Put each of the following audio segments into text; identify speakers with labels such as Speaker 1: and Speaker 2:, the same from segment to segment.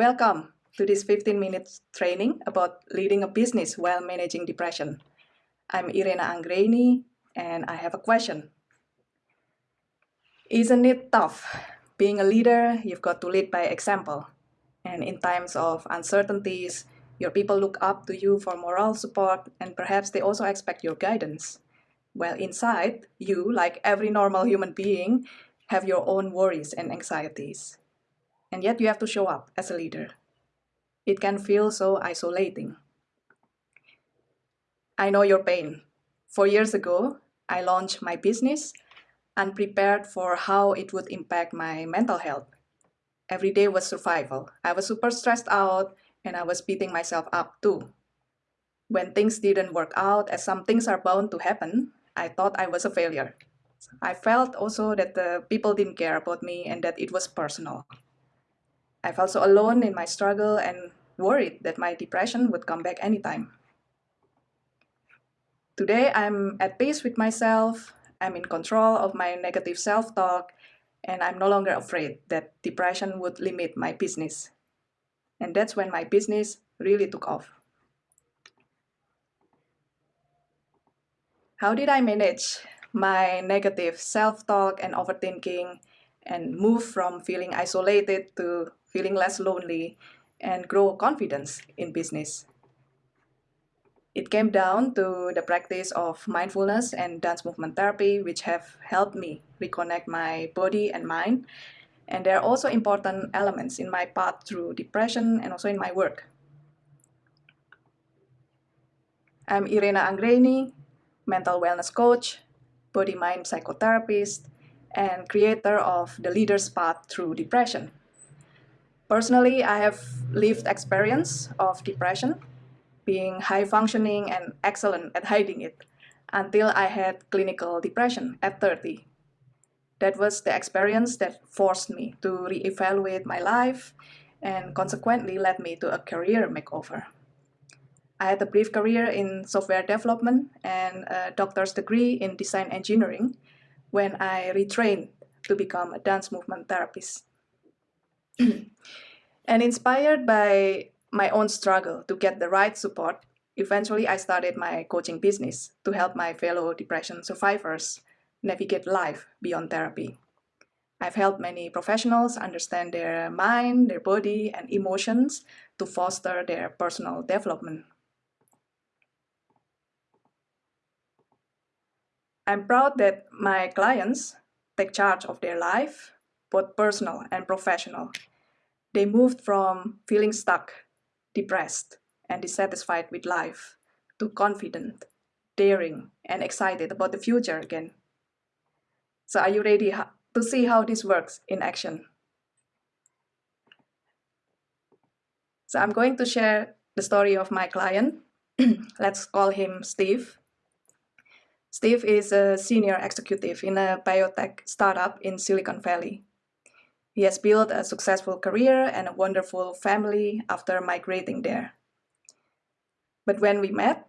Speaker 1: Welcome to this 15 minutes training about leading a business while managing depression. I'm Irena Anggreni and I have a question. Isn't it tough? Being a leader, you've got to lead by example. And in times of uncertainties, your people look up to you for moral support and perhaps they also expect your guidance. Well, inside, you, like every normal human being, have your own worries and anxieties. And yet you have to show up as a leader. It can feel so isolating. I know your pain. Four years ago, I launched my business unprepared for how it would impact my mental health. Every day was survival. I was super stressed out and I was beating myself up too. When things didn't work out, as some things are bound to happen, I thought I was a failure. I felt also that the people didn't care about me and that it was personal. I felt so alone in my struggle and worried that my depression would come back anytime. Today, I'm at peace with myself, I'm in control of my negative self-talk, and I'm no longer afraid that depression would limit my business. And that's when my business really took off. How did I manage my negative self-talk and overthinking and move from feeling isolated to feeling less lonely and grow confidence in business? It came down to the practice of mindfulness and dance movement therapy, which have helped me reconnect my body and mind. And they're also important elements in my path through depression and also in my work. I'm Irena Anggreni, mental wellness coach, body-mind psychotherapist, and creator of the Leader's Path Through Depression. Personally, I have lived experience of depression being high functioning and excellent at hiding it until I had clinical depression at 30. That was the experience that forced me to reevaluate my life and consequently led me to a career makeover. I had a brief career in software development and a doctor's degree in design engineering when I retrained to become a dance movement therapist. and inspired by my own struggle to get the right support, eventually I started my coaching business to help my fellow depression survivors navigate life beyond therapy. I've helped many professionals understand their mind, their body, and emotions to foster their personal development. I'm proud that my clients take charge of their life, both personal and professional. They moved from feeling stuck depressed, and dissatisfied with life, to confident, daring, and excited about the future again. So are you ready to see how this works in action? So I'm going to share the story of my client. Let's call him Steve. Steve is a senior executive in a biotech startup in Silicon Valley. He has built a successful career and a wonderful family after migrating there. But when we met,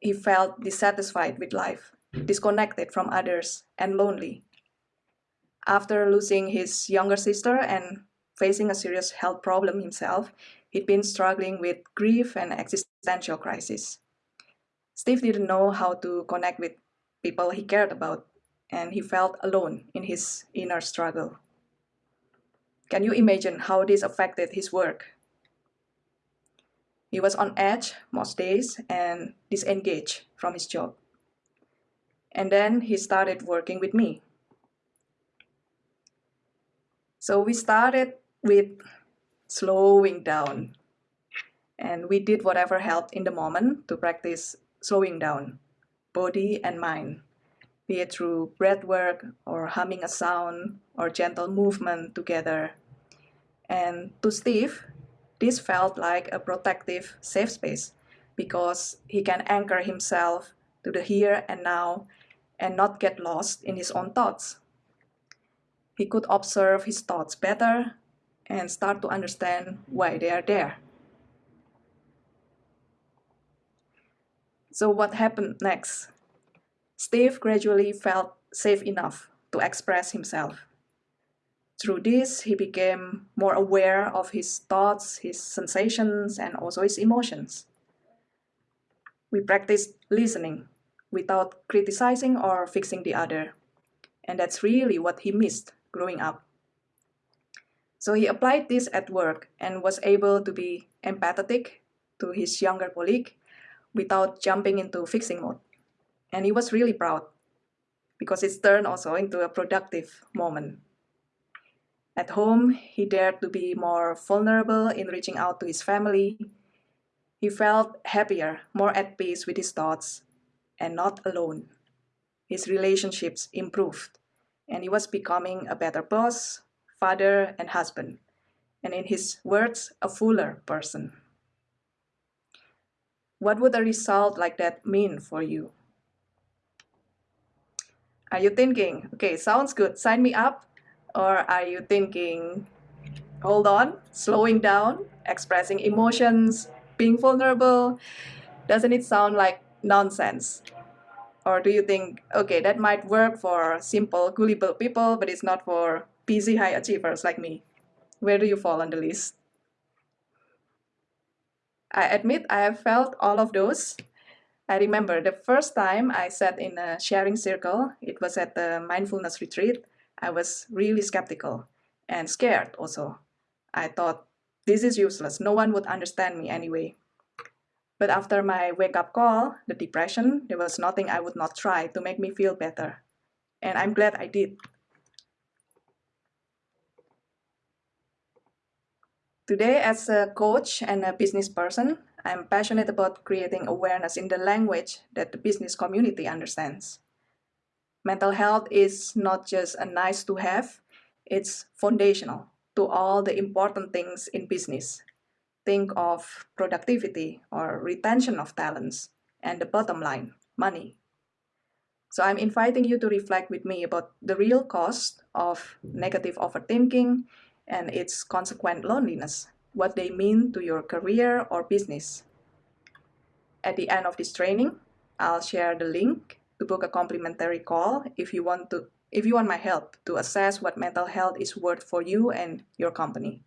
Speaker 1: he felt dissatisfied with life, disconnected from others, and lonely. After losing his younger sister and facing a serious health problem himself, he'd been struggling with grief and existential crisis. Steve didn't know how to connect with people he cared about, and he felt alone in his inner struggle. Can you imagine how this affected his work? He was on edge most days and disengaged from his job. And then he started working with me. So we started with slowing down. And we did whatever helped in the moment to practice slowing down, body and mind, be it through breath work or humming a sound or gentle movement together and to Steve, this felt like a protective safe space because he can anchor himself to the here and now and not get lost in his own thoughts. He could observe his thoughts better and start to understand why they are there. So what happened next? Steve gradually felt safe enough to express himself. Through this, he became more aware of his thoughts, his sensations, and also his emotions. We practiced listening without criticizing or fixing the other. And that's really what he missed growing up. So he applied this at work and was able to be empathetic to his younger colleague without jumping into fixing mode. And he was really proud because it's turned also into a productive moment. At home, he dared to be more vulnerable in reaching out to his family. He felt happier, more at peace with his thoughts, and not alone. His relationships improved, and he was becoming a better boss, father, and husband, and in his words, a fuller person. What would a result like that mean for you? Are you thinking, okay, sounds good, sign me up? Or are you thinking, hold on, slowing down, expressing emotions, being vulnerable? Doesn't it sound like nonsense? Or do you think, okay, that might work for simple, gullible people, but it's not for busy high achievers like me? Where do you fall on the list? I admit I have felt all of those. I remember the first time I sat in a sharing circle, it was at the mindfulness retreat. I was really skeptical and scared also. I thought, this is useless, no one would understand me anyway. But after my wake up call, the depression, there was nothing I would not try to make me feel better. And I'm glad I did. Today, as a coach and a business person, I'm passionate about creating awareness in the language that the business community understands. Mental health is not just a nice to have, it's foundational to all the important things in business think of productivity or retention of talents and the bottom line, money. So I'm inviting you to reflect with me about the real cost of negative overthinking and its consequent loneliness, what they mean to your career or business. At the end of this training, I'll share the link to book a complimentary call if you want to if you want my help to assess what mental health is worth for you and your company.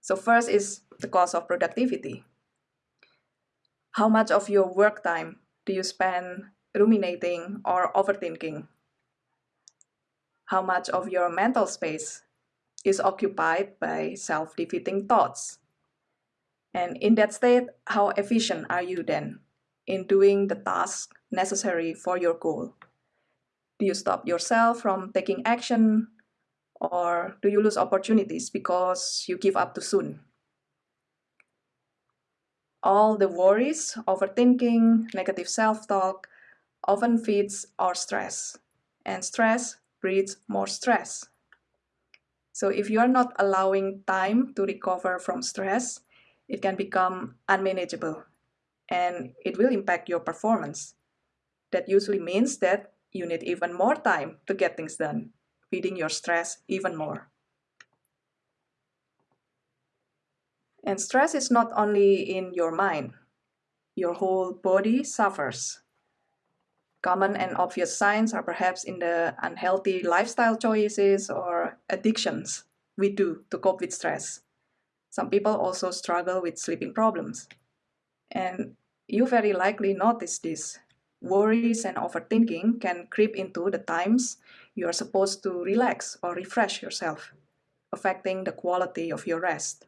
Speaker 1: So first is the cost of productivity. How much of your work time do you spend ruminating or overthinking? How much of your mental space is occupied by self-defeating thoughts? And in that state, how efficient are you then in doing the task necessary for your goal? Do you stop yourself from taking action or do you lose opportunities because you give up too soon? All the worries, overthinking, negative self-talk often feeds our stress, and stress breeds more stress. So if you are not allowing time to recover from stress, it can become unmanageable and it will impact your performance. That usually means that you need even more time to get things done feeding your stress even more. And stress is not only in your mind, your whole body suffers. Common and obvious signs are perhaps in the unhealthy lifestyle choices or addictions we do to cope with stress. Some people also struggle with sleeping problems. And you very likely notice this. Worries and overthinking can creep into the times you are supposed to relax or refresh yourself, affecting the quality of your rest,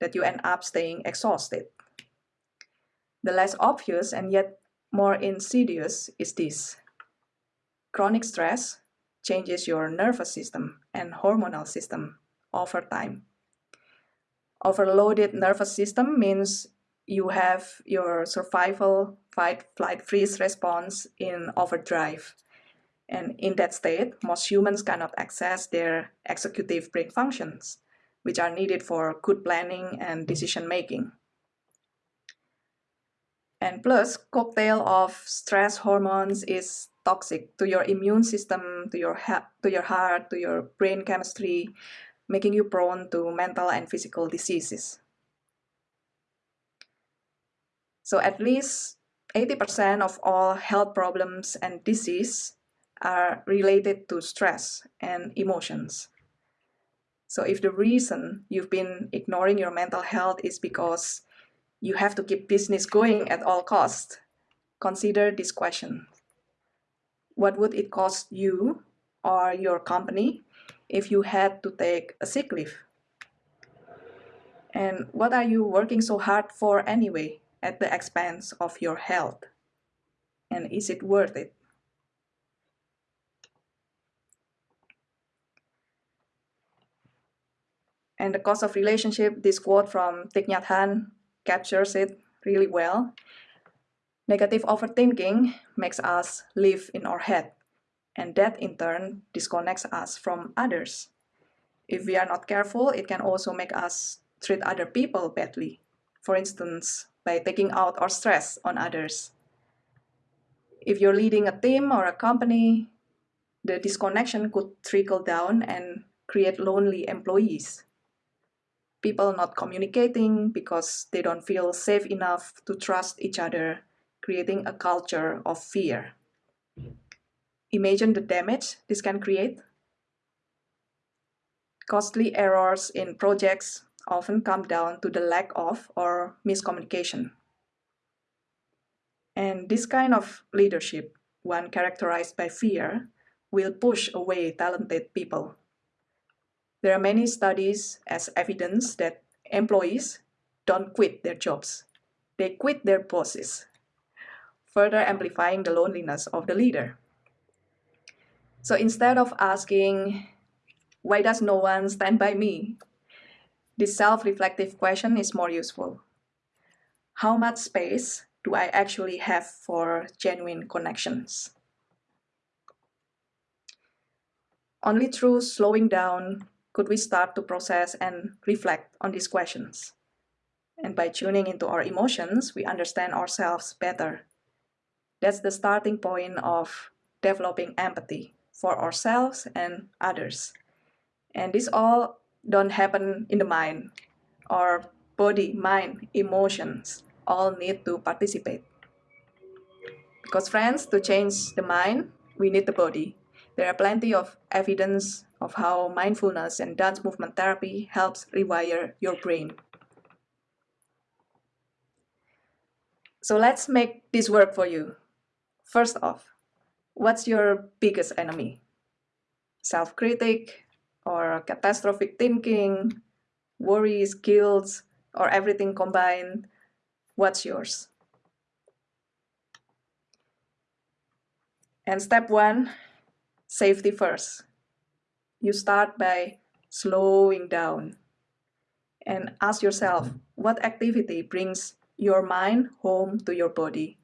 Speaker 1: that you end up staying exhausted. The less obvious and yet more insidious is this. Chronic stress changes your nervous system and hormonal system over time. Overloaded nervous system means you have your survival, fight, flight, freeze response in overdrive and in that state, most humans cannot access their executive brain functions, which are needed for good planning and decision making. And plus, cocktail of stress hormones is toxic to your immune system, to your, to your heart, to your brain chemistry, making you prone to mental and physical diseases. So at least 80% of all health problems and disease are related to stress and emotions. So if the reason you've been ignoring your mental health is because you have to keep business going at all costs, consider this question. What would it cost you or your company if you had to take a sick leave? And what are you working so hard for anyway at the expense of your health? And is it worth it? And the cost of relationship, this quote from Thich Nhat Hanh captures it really well. Negative overthinking makes us live in our head, and that in turn disconnects us from others. If we are not careful, it can also make us treat other people badly. For instance, by taking out our stress on others. If you're leading a team or a company, the disconnection could trickle down and create lonely employees people not communicating because they don't feel safe enough to trust each other, creating a culture of fear. Imagine the damage this can create. Costly errors in projects often come down to the lack of or miscommunication. And this kind of leadership, one characterized by fear, will push away talented people. There are many studies as evidence that employees don't quit their jobs. They quit their bosses, further amplifying the loneliness of the leader. So instead of asking, why does no one stand by me? This self-reflective question is more useful. How much space do I actually have for genuine connections? Only through slowing down could we start to process and reflect on these questions? And by tuning into our emotions, we understand ourselves better. That's the starting point of developing empathy for ourselves and others. And this all don't happen in the mind. Our body, mind, emotions all need to participate. Because friends, to change the mind, we need the body. There are plenty of evidence of how mindfulness and dance movement therapy helps rewire your brain. So let's make this work for you. First off, what's your biggest enemy? Self-critic or catastrophic thinking, worries, guilt, or everything combined? What's yours? And step one, safety first you start by slowing down and ask yourself what activity brings your mind home to your body.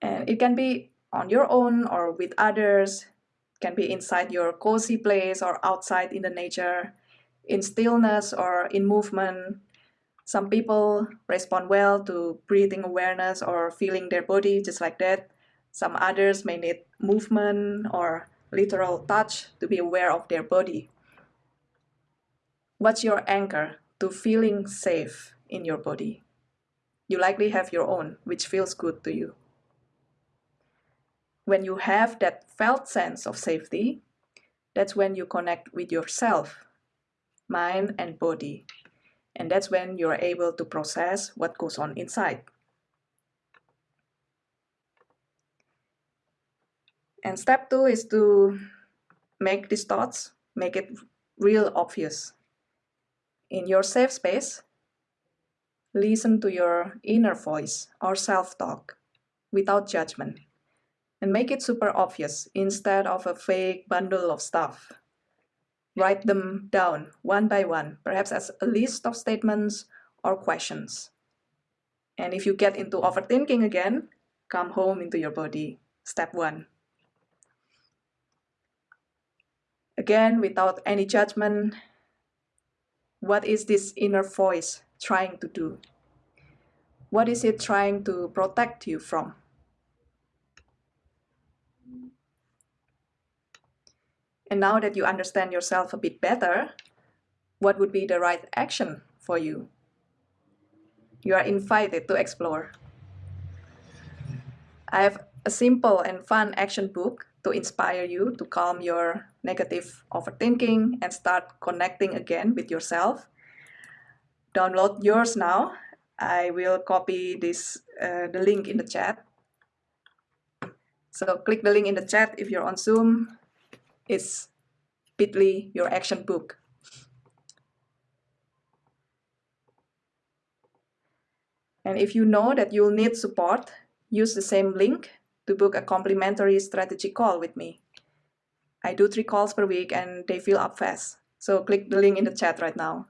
Speaker 1: And it can be on your own or with others, can be inside your cozy place or outside in the nature, in stillness or in movement. Some people respond well to breathing awareness or feeling their body just like that. Some others may need movement or literal touch to be aware of their body. What's your anchor to feeling safe in your body? You likely have your own, which feels good to you. When you have that felt sense of safety, that's when you connect with yourself, mind and body. And that's when you're able to process what goes on inside. And step two is to make these thoughts, make it real obvious. In your safe space, listen to your inner voice or self-talk without judgment and make it super obvious instead of a fake bundle of stuff. Write them down one by one, perhaps as a list of statements or questions. And if you get into overthinking again, come home into your body. Step one. Again, without any judgment, what is this inner voice trying to do? What is it trying to protect you from? And now that you understand yourself a bit better, what would be the right action for you? You are invited to explore. I have a simple and fun action book to inspire you to calm your negative overthinking and start connecting again with yourself. Download yours now. I will copy this uh, the link in the chat. So click the link in the chat if you're on Zoom. It's bit.ly your action book. And if you know that you'll need support, use the same link to book a complimentary strategy call with me. I do three calls per week and they fill up fast. So click the link in the chat right now.